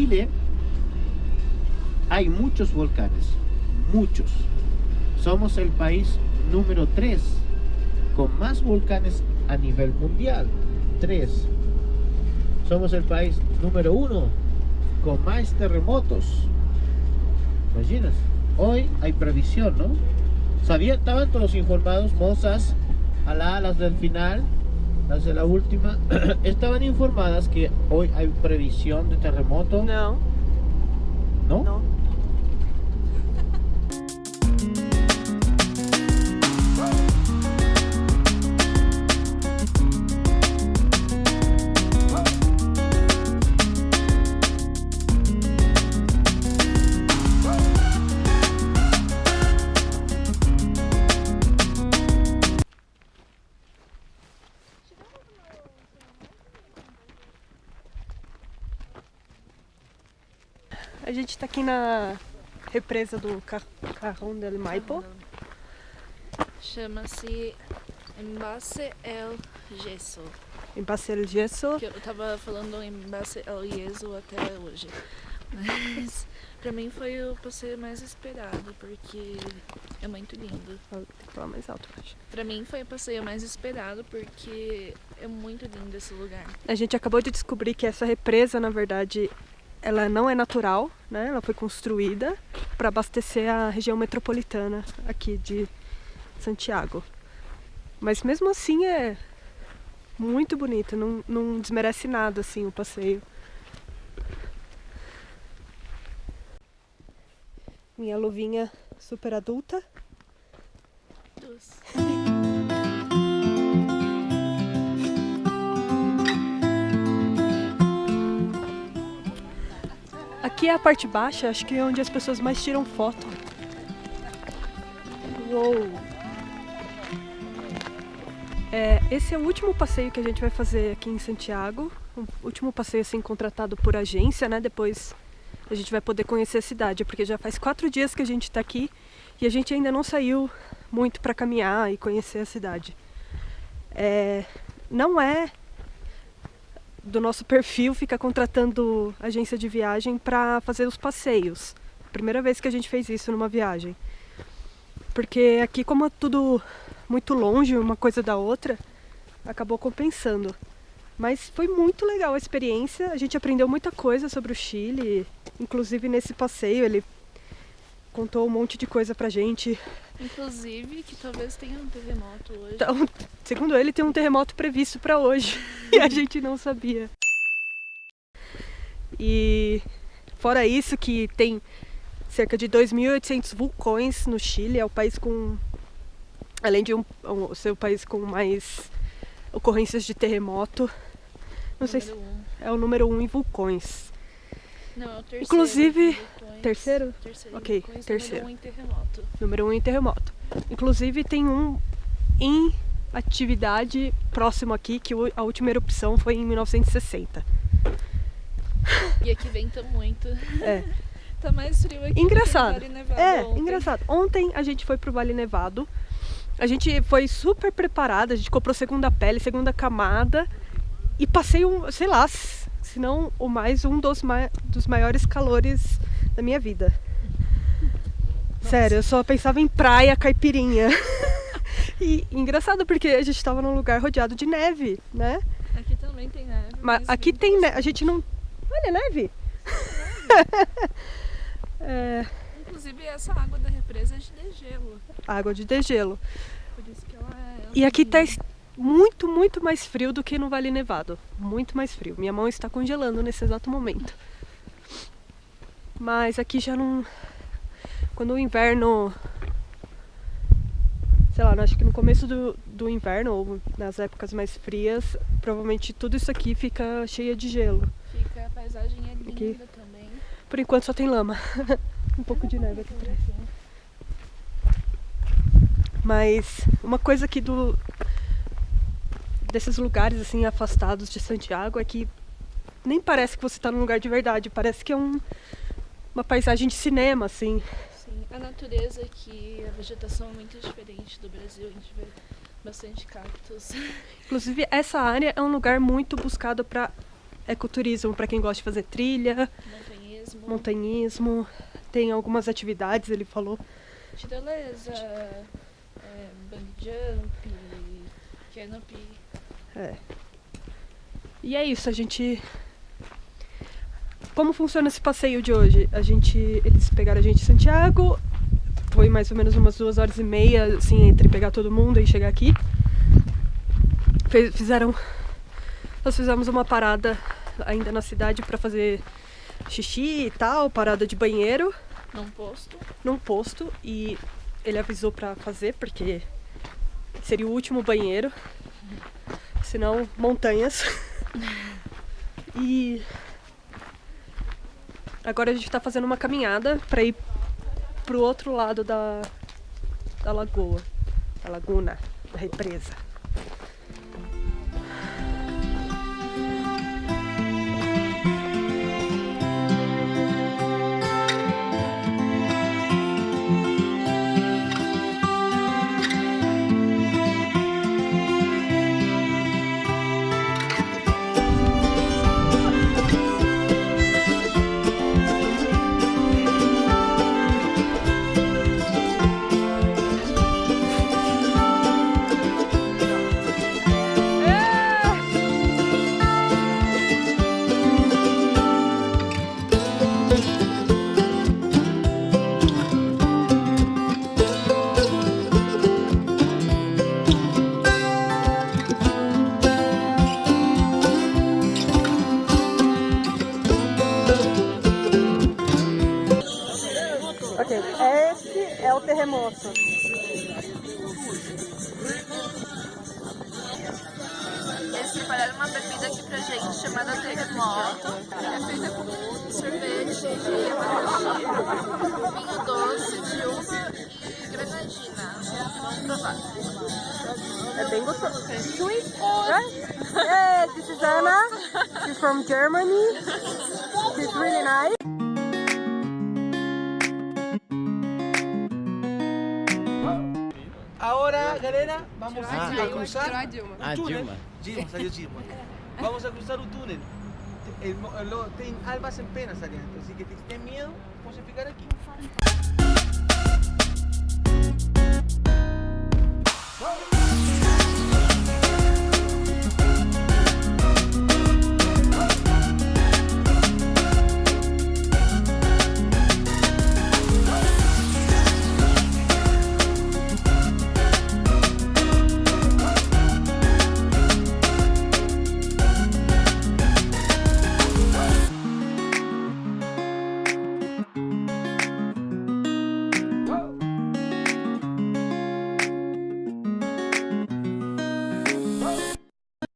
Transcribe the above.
Chile hay muchos volcanes, muchos. Somos el país número 3 con más volcanes a nivel mundial. 3. Somos el país número 1 con más terremotos. Imaginas, hoy hay previsión, ¿no? Sabían, estaban todos informados, mozas, a las del final, de la última, estaban informadas que hoy hay previsión de terremoto. Não, ¿No? não. A gente tá aqui na represa do Car Carrão del Maipo. Chama-se Embasse El Gesso. em Passeio Gesso. Que eu tava falando Embasse El Yeso até hoje. Mas pra mim foi o passeio mais esperado, porque é muito lindo. Tem que falar mais alto, acho. Pra mim foi o passeio mais esperado, porque é muito lindo esse lugar. A gente acabou de descobrir que essa represa, na verdade, ela não é natural, né? Ela foi construída para abastecer a região metropolitana aqui de Santiago. Mas mesmo assim é muito bonita, não, não desmerece nada assim o passeio. Minha luvinha super adulta. Dos. Aqui é a parte baixa, acho que é onde as pessoas mais tiram foto. Uou! É, esse é o último passeio que a gente vai fazer aqui em Santiago. O último passeio assim contratado por agência, né? Depois a gente vai poder conhecer a cidade, porque já faz quatro dias que a gente está aqui e a gente ainda não saiu muito para caminhar e conhecer a cidade. É, não é do nosso perfil ficar contratando agência de viagem para fazer os passeios. Primeira vez que a gente fez isso numa viagem. Porque aqui, como é tudo muito longe uma coisa da outra, acabou compensando. Mas foi muito legal a experiência, a gente aprendeu muita coisa sobre o Chile, inclusive nesse passeio ele contou um monte de coisa pra gente. Inclusive, que talvez tenha um terremoto hoje. Então, segundo ele, tem um terremoto previsto para hoje e a gente não sabia. E fora isso que tem cerca de 2.800 vulcões no Chile, é o país com além de um, um, ser o país com mais ocorrências de terremoto, não sei se Número um. é o número um em vulcões. Não, é o terceiro. Inclusive- vulcões. Terceiro? Terceiro. Ok, terceiro. Número um em terremoto. Número um em terremoto. Inclusive tem um em atividade próximo aqui, que a última erupção foi em 1960. E aqui venta muito. É. Tá mais frio aqui. Engraçado. Vale Nevado É, ontem. engraçado. Ontem a gente foi pro Vale Nevado. A gente foi super preparada, a gente comprou segunda pele, segunda camada e passei um, sei lá, se não o mais um dos, ma dos maiores calores da minha vida. Sério, eu só pensava em praia, caipirinha. e engraçado porque a gente tava num lugar rodeado de neve, né? Aqui também tem neve. Mas aqui tem neve, a gente não. Olha, neve! é, Inclusive, essa água da represa é de degelo. água de degelo. Por isso que ela é. E aqui tá es- muito, muito mais frio do que no Vale Nevado. Muito mais frio. Minha mão está congelando nesse exato momento. Mas aqui já não. Quando o inverno. Sei lá, acho que no começo do, do inverno, ou nas épocas mais frias, provavelmente tudo isso aqui fica cheia de gelo. Fica, a paisagem é linda Aqui. também. Por enquanto só tem lama. um pouco de neve aqui atrás. Mas uma coisa aqui do desses lugares assim afastados de Santiago é que nem parece que você está num lugar de verdade, parece que é um, uma paisagem de cinema assim. Sim, a natureza aqui, a vegetação é muito diferente do Brasil. A gente vê bastante cactos. Inclusive essa área é um lugar muito buscado para ecoturismo, para quem gosta de fazer trilha, montanhismo. montanhismo, tem algumas atividades, ele falou. tirolesa, é, bungee jump, canopy. É. E é isso, a gente. Como funciona esse passeio de hoje? A gente. Eles pegaram a gente em Santiago, foi mais ou menos umas duas horas e meia, assim, entre pegar todo mundo e chegar aqui. Fe- Fizeram. Nós fizemos uma parada ainda na cidade para fazer xixi e tal, parada de banheiro Num posto. num posto e ele avisou pra fazer porque seria o último banheiro, senão montanhas. E agora a gente tá fazendo uma caminhada pra ir pro outro lado da, da lagoa, da laguna, da represa. Ok, esse é o terremoto. Eles prepararam uma bebida aqui pra gente chamada terremoto. É feita com sorvete de abacaxi, vinho doce de uva e granadina. Vamos provar. É bem gostoso. Sweet. Right? Yeah, this is Anna. She's from Germany. She's really nice. Ahora, galera, vamos Ah. a cruzar. Ah, o túnel. Dilma. Dilma, salió Dilma. Vamos a cruzar o túnel. El lo- tem albas en penas ali dentro, así que si tem miedo, pode ficar aqui.